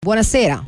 Buonasera.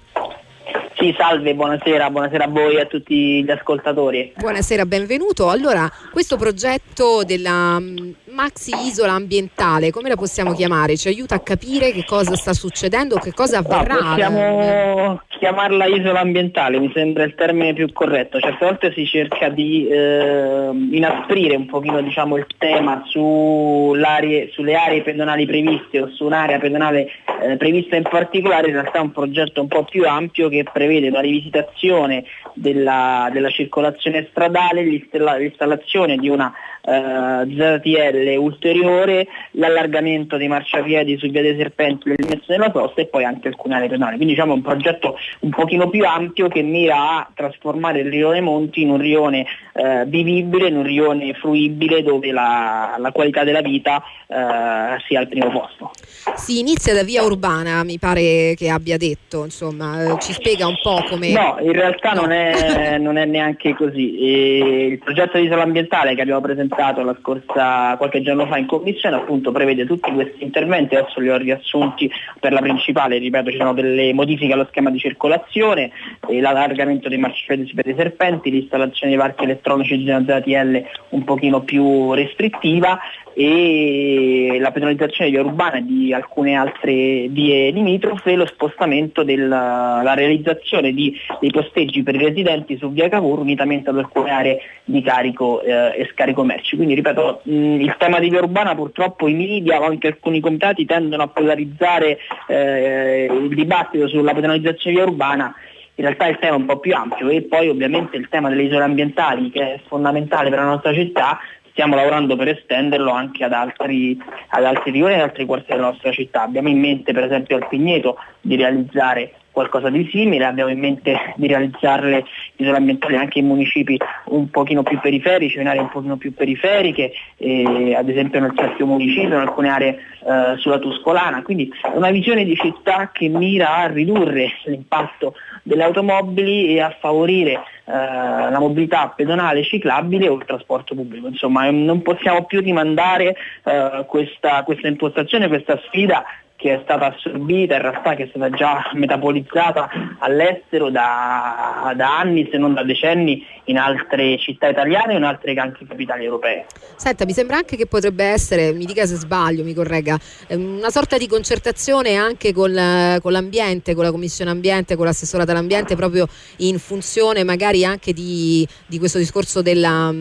Sì, salve, buonasera, buonasera a voi e a tutti gli ascoltatori. Buonasera, benvenuto. Allora, questo progetto della mm, maxi isola ambientale, come la possiamo chiamare? Ci aiuta a capire che cosa sta succedendo, che cosa avverrà? No, possiamo chiamarla isola ambientale, mi sembra il termine più corretto. Certe volte si cerca di eh, inasprire un pochino diciamo, il tema sulle aree pedonali previste o su un'area pedonale eh, prevista in particolare, in realtà è un progetto un po' più ampio che prevede una rivisitazione della, della circolazione stradale, l'installazione di una eh, ZTL ulteriore, l'allargamento dei marciapiedi su via dei serpenti, l'eliminazione della sosta e poi anche alcune aree pedonali. Quindi diciamo un progetto un pochino più ampio che mira a trasformare il rione Monti in un rione eh, vivibile, in un rione fruibile dove la, la qualità della vita eh, sia al primo posto. Si inizia da via urbana, mi pare che abbia detto, insomma, eh, ci spiega un po' come... No, in realtà no. Non, è, non, è, neanche così. E il progetto di isola ambientale che abbiamo presentato la scorsa, qualche giorno fa in commissione appunto prevede tutti questi interventi, adesso li ho riassunti per la principale, ripeto ci sono delle modifiche allo schema di circolazione, l'allargamento dei marciapiedi per i serpenti, l'installazione dei parchi elettronici di una ZTL un pochino più restrittiva e la penalizzazione via urbana e di alcune altre vie limitrofe, lo spostamento della realizzazione di, dei posteggi per i residenti su via Cavour unitamente ad alcune aree di carico eh, e scarico merci. Quindi ripeto, mh, il tema di via urbana purtroppo i media o anche alcuni comitati tendono a polarizzare eh, il dibattito sulla penalizzazione via urbana in realtà il tema è un po' più ampio e poi ovviamente il tema delle isole ambientali che è fondamentale per la nostra città stiamo lavorando per estenderlo anche ad altri, ad altri rioni e ad altri quartieri della nostra città. Abbiamo in mente per esempio al Pigneto di realizzare qualcosa di simile, abbiamo in mente di realizzarle isole ambientali anche in municipi un pochino più periferici, in aree un pochino più periferiche, eh, ad esempio nel Cerchio Municipio, in alcune aree eh, sulla Tuscolana, quindi una visione di città che mira a ridurre l'impatto delle automobili e a favorire eh, la mobilità pedonale ciclabile o il trasporto pubblico. Insomma, non possiamo più rimandare eh, questa, questa impostazione, questa sfida che è stata assorbita, in realtà che è stata già metabolizzata all'estero da, da, anni, se non da decenni, in altre città italiane e in altre anche capitali europee. Senta, mi sembra anche che potrebbe essere, mi dica se sbaglio, mi corregga, ehm, una sorta di concertazione anche con, con l'ambiente, con la Commissione Ambiente, con l'assessorata all'ambiente, proprio in funzione magari anche di, di questo discorso della,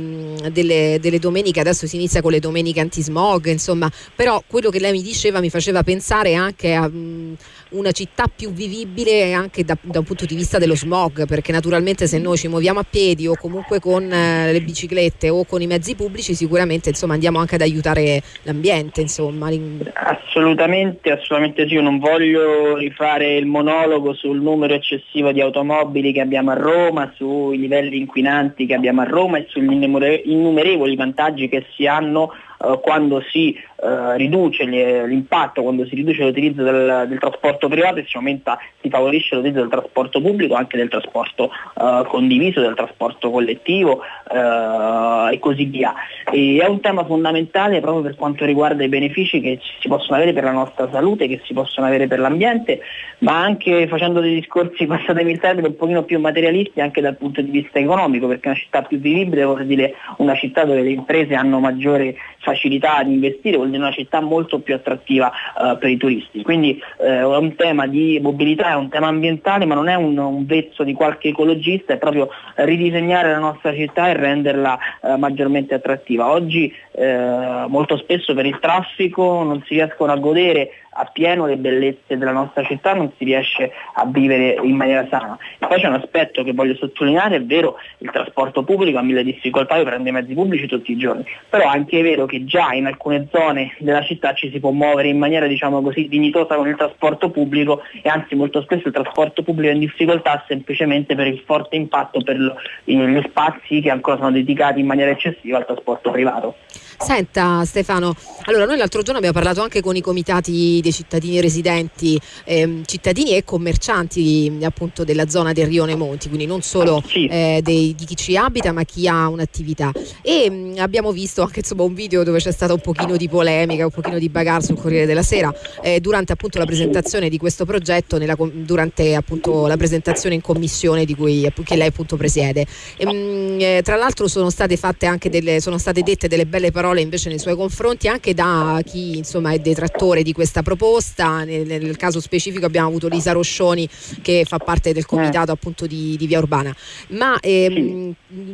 delle, delle domeniche, adesso si inizia con le domeniche antismog, insomma, però quello che lei mi diceva mi faceva pensare pensare anche a um, una città più vivibile anche da, da, un punto di vista dello smog, perché naturalmente se noi ci muoviamo a piedi o comunque con eh, le biciclette o con i mezzi pubblici sicuramente insomma, andiamo anche ad aiutare l'ambiente. Insomma. Assolutamente, assolutamente sì, io non voglio rifare il monologo sul numero eccessivo di automobili che abbiamo a Roma, sui livelli inquinanti che abbiamo a Roma e sugli innumerevoli vantaggi che si hanno eh, quando si eh, riduce l'impatto, quando si riduce l'utilizzo del, del, trasporto privato e si aumenta, si favorisce l'utilizzo del trasporto pubblico, anche del trasporto eh, condiviso, del trasporto collettivo eh, e così via. E è un tema fondamentale proprio per quanto riguarda i benefici che si possono avere per la nostra salute, che si possono avere per l'ambiente, ma anche facendo dei discorsi, passatemi il termine, un pochino più materialisti anche dal punto di vista economico, perché una città più vivibile vuol dire una città dove le imprese hanno maggiore facilità ad investire, vuol dire una città molto più attrattiva uh, per i turisti. Quindi uh, è un tema di mobilità, è un tema ambientale, ma non è un, un vezzo di qualche ecologista, è proprio ridisegnare la nostra città e renderla uh, maggiormente attrattiva. Oggi molto spesso per il traffico non si riescono a godere appieno le bellezze della nostra città non si riesce a vivere in maniera sana. E poi c'è un aspetto che voglio sottolineare, è vero, il trasporto pubblico ha mille difficoltà, io prendo i mezzi pubblici tutti i giorni, però anche è vero che già in alcune zone della città ci si può muovere in maniera diciamo così dignitosa con il trasporto pubblico e anzi molto spesso il trasporto pubblico è in difficoltà semplicemente per il forte impatto per gli spazi che ancora sono dedicati in maniera eccessiva al trasporto privato. Senta Stefano, allora noi l'altro giorno abbiamo parlato anche con i comitati dei cittadini residenti, ehm, cittadini e commercianti appunto della zona del Rione Monti, quindi non solo sì. eh, dei, di chi ci abita ma chi ha un'attività. E mh, mm, abbiamo visto anche insomma, un video dove c'è stata un pochino di polemica, un pochino di bagarre sul Corriere della Sera eh, durante appunto la presentazione di questo progetto, nella, durante appunto la presentazione in commissione di cui che lei appunto presiede. E, mh, mm, eh, tra l'altro sono state fatte anche delle, sono state dette delle belle parole invece nei suoi confronti anche da chi insomma è detrattore di questa proposta. Nel, nel caso specifico abbiamo avuto Lisa Roscioni che fa parte del comitato appunto di, di Via Urbana. Ma ehm,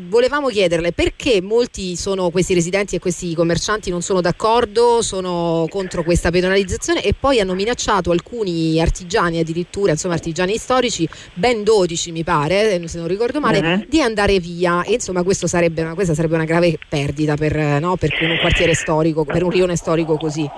volevamo chiederle perché molti sono questi residenti e questi commercianti non sono d'accordo, sono contro questa penalizzazione e poi hanno minacciato alcuni artigiani addirittura, insomma artigiani storici, ben 12 mi pare, se non ricordo male, uh-huh. di andare via e insomma sarebbe una, questa sarebbe una grave perdita per, no, per un quartiere storico, per un rione storico così.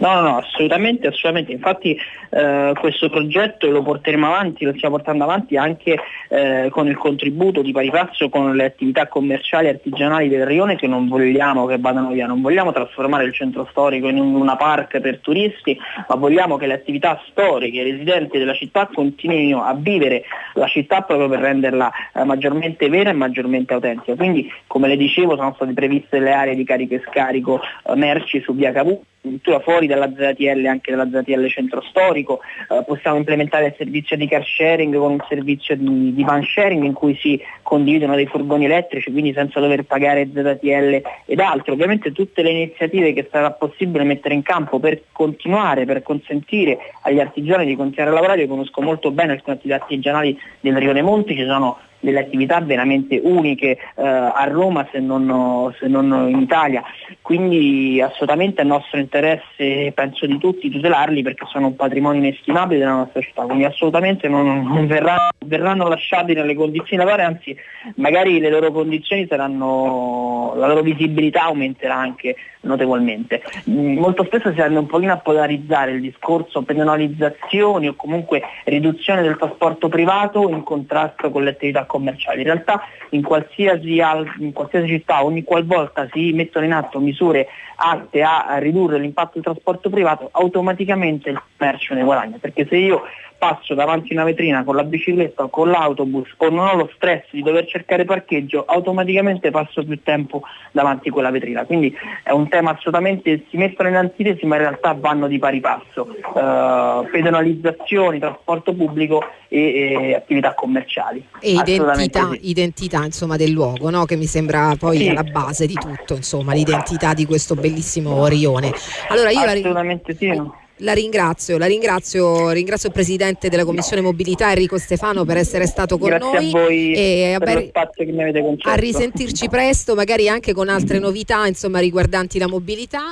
No, no, no, assolutamente, assolutamente. Infatti eh, questo progetto lo porteremo avanti, lo stiamo portando avanti anche eh, con il contributo di pari passo con le attività commerciali e artigianali del Rione che non vogliamo che vadano via, non vogliamo trasformare il centro storico in una park per turisti, ma vogliamo che le attività storiche, i residenti della città continuino a vivere la città proprio per renderla eh, maggiormente vera e maggiormente autentica. Quindi, come le dicevo, sono state previste le aree di carico e scarico eh, merci su via Cavù addirittura fuori dalla ZTL, anche dalla ZTL centro storico, eh, possiamo implementare il servizio di car sharing con un servizio di, di, van sharing in cui si condividono dei furgoni elettrici, quindi senza dover pagare ZTL ed altro. Ovviamente tutte le iniziative che sarà possibile mettere in campo per continuare, per consentire agli artigiani di continuare a lavorare, io conosco molto bene alcune attività artigianali del Rione Monti, ci sono delle attività veramente uniche eh, a Roma se non, se non, in Italia, quindi assolutamente è nostro interesse, penso di tutti, tutelarli perché sono un patrimonio inestimabile della nostra città, quindi assolutamente non, non verranno, verranno, lasciati nelle condizioni da fare, anzi magari le loro condizioni saranno, la loro visibilità aumenterà anche notevolmente. Mm, molto spesso si tende un pochino a polarizzare il discorso penalizzazioni o comunque riduzione del trasporto privato in contrasto con le attività commerciali. In realtà in qualsiasi, in qualsiasi città, ogni qualvolta si mettono in atto misure atte a ridurre l'impatto del trasporto privato, automaticamente il commercio ne guadagna, perché se io passo davanti a una vetrina con la bicicletta o con l'autobus o non ho lo stress di dover cercare parcheggio, automaticamente passo più tempo davanti a quella vetrina. Quindi è un tema assolutamente, si mettono in antitesi ma in realtà vanno di pari passo. Uh, pedonalizzazioni, trasporto pubblico e, e attività commerciali. E identità, identità insomma, del luogo, no? che mi sembra poi sì. alla base di tutto, insomma, l'identità di questo bellissimo rione. Allora io Assolutamente la... sì. La ringrazio, la ringrazio, ringrazio il Presidente della Commissione Mobilità Enrico Stefano per essere stato con Grazie noi a voi e per spazio che mi avete concesso. A risentirci presto, magari anche con altre novità insomma, riguardanti la mobilità.